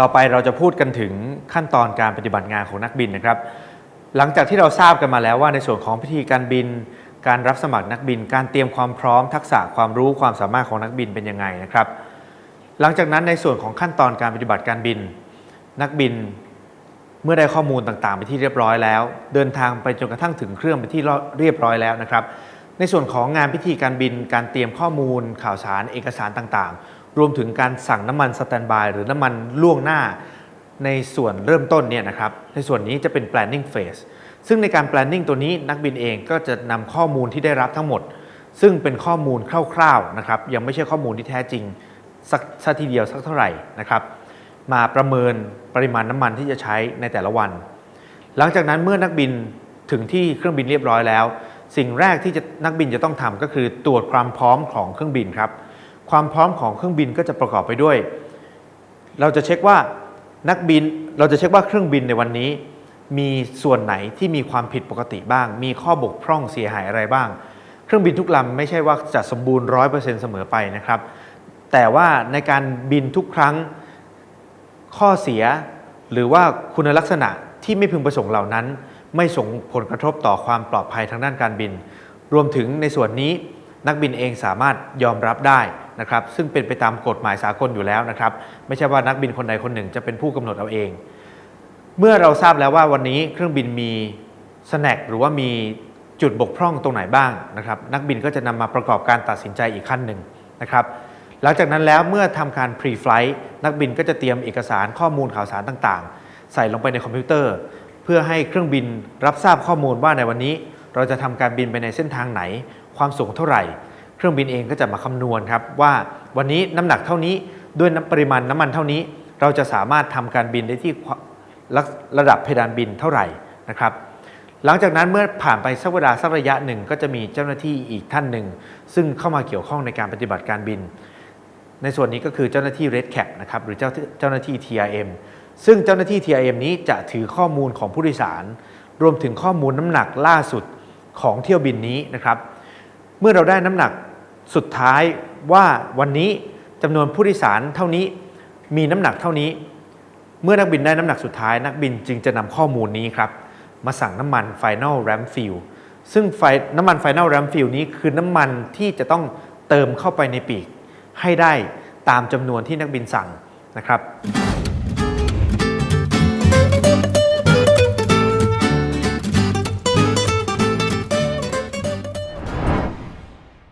ต่อไปเราจะพูดกันถึงขั้นตอนการปฏิบัติงานของนักบินนะครับ หลังจากที่เราทราบกันมาแล้วว่าในส่วนของพิธีการบิน การรับสมัครนักบิน การเตรียมความพร้อมทักษะความรู้ความสามารถของนักบินเป็นยังไงนะครับ หลังจากนั้นในส่วนของขั้นตอนการปฏิบัติการบิน นักบินเมื่อได้ข้อมูลต่างๆ ไปที่เรียบร้อยแล้ว เดินทางไปจนกระทั่งถึงเครื่องไปที่เรียบร้อยแล้วนะครับ ในส่วนของงานพิธีการบิน การเตรียมข้อมูล ข่าวสารเอกสารต่างๆ รวมถึงการสั่งน้ำมันสแตนบายหรือน้ำมันล่วงหน้า ในส่วนเริ่มต้นเนี่ยนะครับในส่วนนี้จะเป็น planning phase ซึ่งในการ planning ตัวนี้นักบินเองก็จะนำข้อมูลที่ได้รับทั้งหมด ซึ่งเป็นข้อมูลคร่าวๆนะครับยังไม่ใช่ข้อมูลที่แท้จริงสักสักทีเดียวสักเท่าไหร่นะครับมาประเมินปริมาณน้ำมันที่จะใช้ในแต่ละวัน หลังจากนั้นเมื่อนักบินถึงที่เครื่องบินเรียบร้อยแล้ว สิ่งแรกที่จะนักบินจะต้องทำก็คือตรวจความพร้อมของเครื่องบินครับ ความพร้อมของเครื่องบินก็จะประกอบไปด้วย เราจะเช็คว่านักบินเราจะเช็คว่าเครื่องบินในวันนี้ มีส่วนไหนที่มีความผิดปกติบ้าง มีข้อบกพร่องเสียหายอะไรบ้าง เครื่องบินทุกลำไม่ใช่ว่าจะสมบูรณ์ร้อยเปอร์เซ็นต์เสมอไปนะครับ แต่ว่าในการบินทุกครั้งข้อเสีย หรือว่าคุณลักษณะที่ไม่พึงประสงค์เหล่านั้น ไม่ส่งผลกระทบต่อความปลอดภัยทางด้านการบิน รวมถึงในส่วนนี้ นักบินเองสามารถยอมรับได้นะครับซึ่งเป็นไปตามกฎหมายสากลอยู่แล้วนะครับ ไม่ใช่ว่านักบินคนใดคนหนึ่งจะเป็นผู้กำหนดเอาเอง เมื่อเราทราบแล้วว่าวันนี้เครื่องบินมีสแน็คหรือว่ามีจุดบกพร่องตรงไหนบ้างนะครับ นักบินก็จะนำมาประกอบการตัดสินใจอีกขั้นหนึ่งนะครับหลังจากนั้นแล้วเมื่อทำการ pre-flight นักบินก็จะเตรียมเอกสารข้อมูลข่าวสารต่างๆ ใส่ลงไปในคอมพิวเตอร์ เพื่อให้เครื่องบินรับทราบข้อมูลว่าในวันนี้ เราจะทำการบินไปในเส้นทางไหน ความสูงเท่าไหร่ เครื่องบินเองก็จะมาคำนวณครับว่าวันนี้น้ำหนักเท่านี้ด้วยปริมาณน้ำมันเท่านี้ เราจะสามารถทำการบินได้ที่ระดับเพดานบินเท่าไหร่นะครับหลังจากนั้นเมื่อผ่านไปสักเวลาสักระยะหนึ่งก็จะมีเจ้าหน้าที่อีกท่านหนึ่ง ซึ่งเข้ามาเกี่ยวข้องในการปฏิบัติการบิน ในส่วนนี้ก็คือเจ้าหน้าที่ Red Cap นะครับหรือเจ้าเจ้าหน้าที่ TRM ซึ่งเจ้าหน้าที่ TRM นี้จะถือข้อมูลของผู้โดยสาร รวมถึงข้อมูลน้ำหนักล่าสุดของเที่ยวบินนี้นะครับ มื่อเราได้น้ำหนักสุดท้ายว่าวันนี้จำนวนผู้โดยสารเท่านี้มีน้ำหนักเท่านี้ เมื่อนักบินได้น้ำหนักสุดท้ายนักบินจึงจะนำข้อมูลนี้ครับ มาสั่งน้ำมัน Final Ram Fuel ซึ่งไฟน้ำมัน Final Ram Fuel นี้คือน้ำมันที่จะต้องเติมเข้าไปในปีก ให้ได้ตามจำนวนที่นักบินสั่งนะครับ